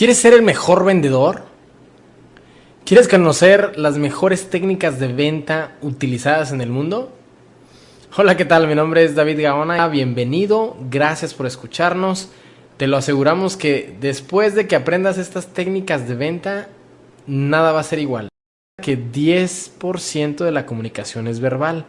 ¿Quieres ser el mejor vendedor? ¿Quieres conocer las mejores técnicas de venta utilizadas en el mundo? Hola, ¿qué tal? Mi nombre es David Gaona. Bienvenido, gracias por escucharnos. Te lo aseguramos que después de que aprendas estas técnicas de venta, nada va a ser igual. Que 10% de la comunicación es verbal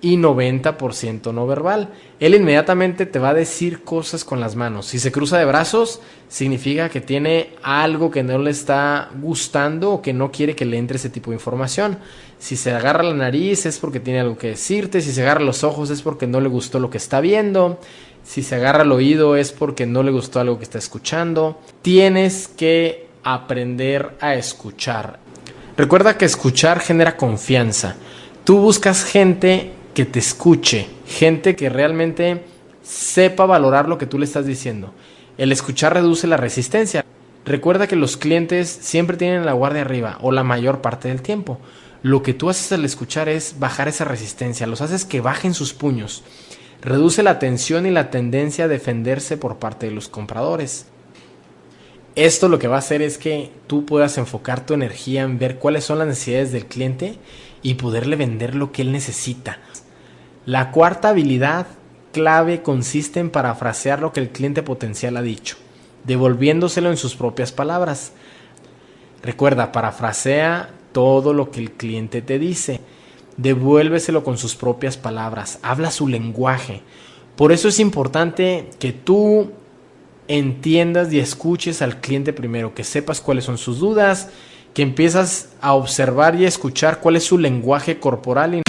y 90% no verbal. Él inmediatamente te va a decir cosas con las manos. Si se cruza de brazos, significa que tiene algo que no le está gustando o que no quiere que le entre ese tipo de información. Si se agarra la nariz es porque tiene algo que decirte. Si se agarra los ojos es porque no le gustó lo que está viendo. Si se agarra el oído es porque no le gustó algo que está escuchando. Tienes que aprender a escuchar. Recuerda que escuchar genera confianza. Tú buscas gente que te escuche, gente que realmente sepa valorar lo que tú le estás diciendo. El escuchar reduce la resistencia. Recuerda que los clientes siempre tienen la guardia arriba o la mayor parte del tiempo. Lo que tú haces al escuchar es bajar esa resistencia, los haces que bajen sus puños. Reduce la tensión y la tendencia a defenderse por parte de los compradores. Esto lo que va a hacer es que tú puedas enfocar tu energía en ver cuáles son las necesidades del cliente y poderle vender lo que él necesita. La cuarta habilidad clave consiste en parafrasear lo que el cliente potencial ha dicho, devolviéndoselo en sus propias palabras. Recuerda, parafrasea todo lo que el cliente te dice, devuélveselo con sus propias palabras, habla su lenguaje. Por eso es importante que tú entiendas y escuches al cliente primero, que sepas cuáles son sus dudas, que empiezas a observar y a escuchar cuál es su lenguaje corporal.